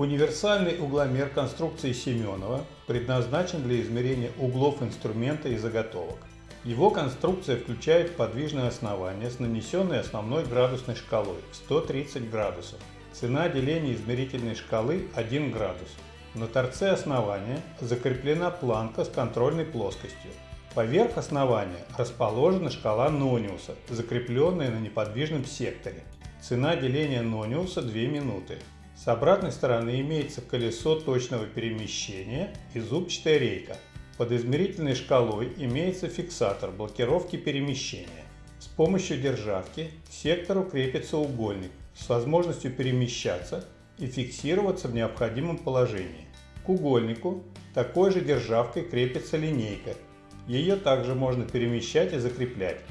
Универсальный угломер конструкции Семенова предназначен для измерения углов инструмента и заготовок. Его конструкция включает подвижное основание с нанесенной основной градусной шкалой в 130 градусов. Цена деления измерительной шкалы 1 градус. На торце основания закреплена планка с контрольной плоскостью. Поверх основания расположена шкала Нониуса, закрепленная на неподвижном секторе. Цена деления Нониуса 2 минуты. С обратной стороны имеется колесо точного перемещения и зубчатая рейка. Под измерительной шкалой имеется фиксатор блокировки перемещения. С помощью державки к сектору крепится угольник с возможностью перемещаться и фиксироваться в необходимом положении. К угольнику такой же державкой крепится линейка. Ее также можно перемещать и закреплять.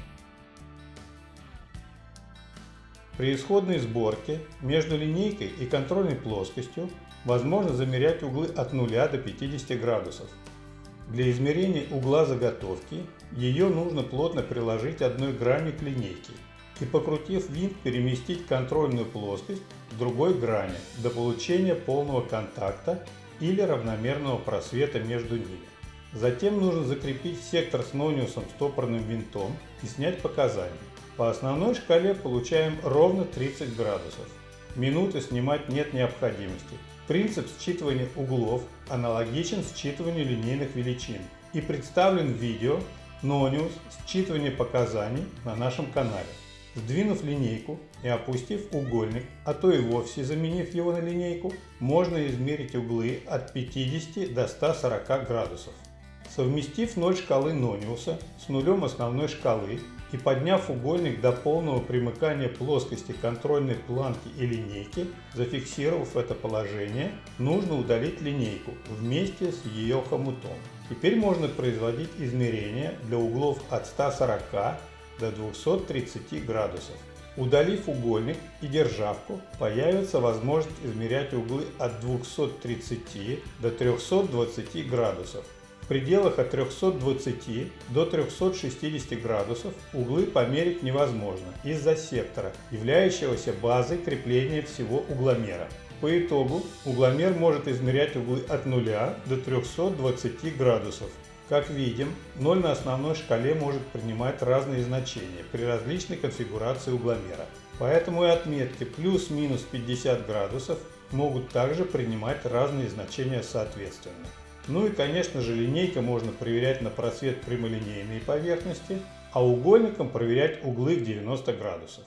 При исходной сборке между линейкой и контрольной плоскостью возможно замерять углы от 0 до 50 градусов. Для измерения угла заготовки ее нужно плотно приложить одной гранью к линейке и покрутив винт переместить контрольную плоскость к другой грани до получения полного контакта или равномерного просвета между ними. Затем нужно закрепить сектор с нониусом стопорным винтом и снять показания. По основной шкале получаем ровно 30 градусов. Минуты снимать нет необходимости. Принцип считывания углов аналогичен считыванию линейных величин и представлен в видео Нониус считывание показаний на нашем канале. Сдвинув линейку и опустив угольник, а то и вовсе заменив его на линейку, можно измерить углы от 50 до 140 градусов. Совместив ноль шкалы Нониуса с нулем основной шкалы и подняв угольник до полного примыкания плоскости контрольной планки и линейки, зафиксировав это положение, нужно удалить линейку вместе с ее хомутом. Теперь можно производить измерения для углов от 140 до 230 градусов. Удалив угольник и державку, появится возможность измерять углы от 230 до 320 градусов пределах от 320 до 360 градусов углы померить невозможно из-за сектора, являющегося базой крепления всего угломера. По итогу угломер может измерять углы от 0 до 320 градусов. Как видим, 0 на основной шкале может принимать разные значения при различной конфигурации угломера. Поэтому и отметки плюс-минус 50 градусов могут также принимать разные значения соответственно. Ну и конечно же линейка можно проверять на просвет прямолинейной поверхности, а угольником проверять углы в 90 градусов.